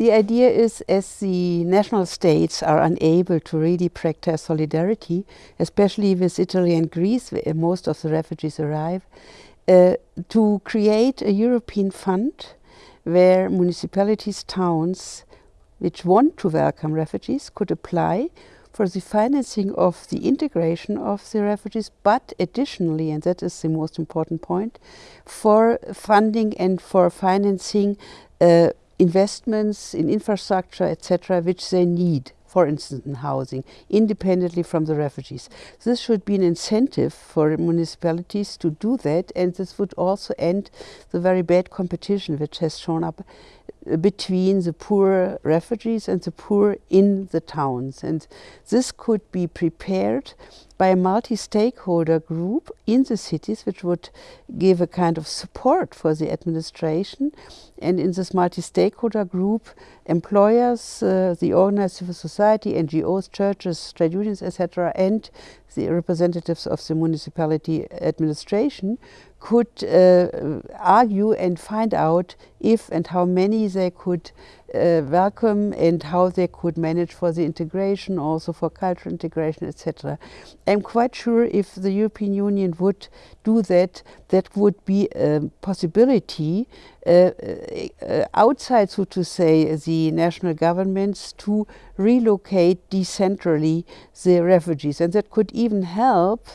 The idea is as the national states are unable to really practice solidarity, especially with Italy and Greece, where most of the refugees arrive, uh, to create a European fund where municipalities, towns, which want to welcome refugees could apply for the financing of the integration of the refugees, but additionally, and that is the most important point, for funding and for financing uh, investments in infrastructure, etc., which they need for instance in housing, independently from the refugees. This should be an incentive for municipalities to do that and this would also end the very bad competition which has shown up between the poor refugees and the poor in the towns. And this could be prepared by a multi-stakeholder group in the cities which would give a kind of support for the administration and in this multi-stakeholder group employers, uh, the organized civil society, NGOs, churches, trade unions etc. and the representatives of the municipality administration could uh, argue and find out if and how many they could uh, welcome and how they could manage for the integration, also for cultural integration, etc. I'm quite sure if the European Union would do that, that would be a possibility uh, uh, outside, so to say, the national governments to relocate decentrally the refugees. And that could even help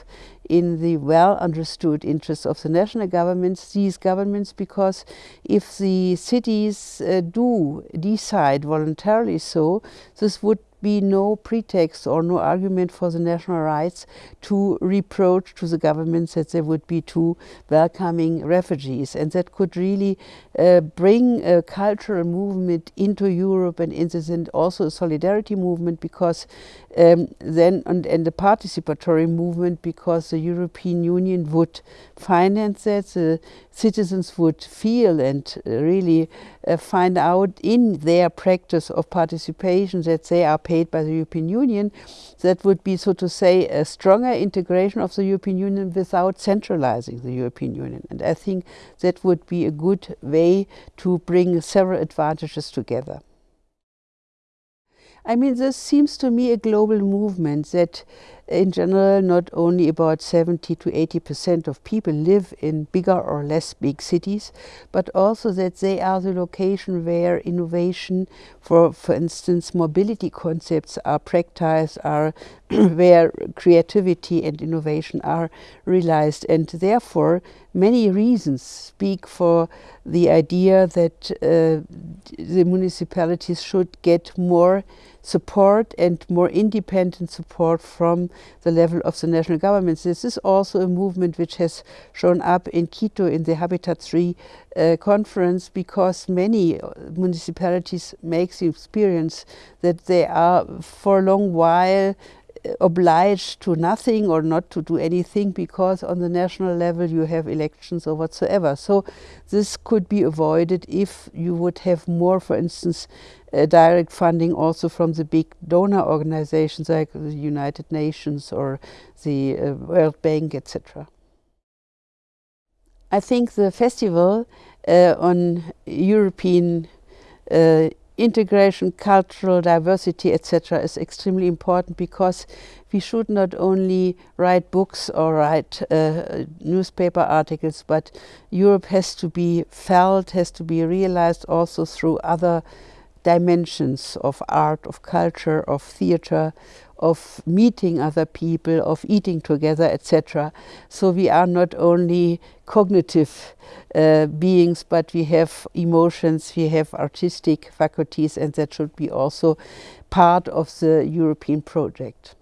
in the well understood interests of the national governments, these governments, because if the cities uh, do decide voluntarily so, this would be no pretext or no argument for the national rights to reproach to the governments that they would be too welcoming refugees. And that could really uh, bring a cultural movement into Europe and in this and also a solidarity movement because um, then and, and the participatory movement because the European Union would finance that, the citizens would feel and really uh, find out in their practice of participation that they are paid by the European Union. That would be, so to say, a stronger integration of the European Union without centralizing the European Union. And I think that would be a good way to bring several advantages together. I mean, this seems to me a global movement that in general, not only about 70 to 80 percent of people live in bigger or less big cities, but also that they are the location where innovation, for, for instance, mobility concepts are practiced, are where creativity and innovation are realized. And therefore, many reasons speak for the idea that uh, the municipalities should get more support and more independent support from the level of the national governments. This is also a movement which has shown up in Quito in the Habitat 3 uh, conference because many uh, municipalities make the experience that they are for a long while obliged to nothing or not to do anything because on the national level you have elections or whatsoever. So this could be avoided if you would have more, for instance, uh, direct funding also from the big donor organizations like the United Nations or the uh, World Bank, etc. I think the festival uh, on European uh, integration, cultural diversity, etc. is extremely important because we should not only write books or write uh, newspaper articles, but Europe has to be felt, has to be realized also through other dimensions of art, of culture, of theater, of meeting other people, of eating together, etc. So we are not only cognitive uh, beings, but we have emotions, we have artistic faculties, and that should be also part of the European project.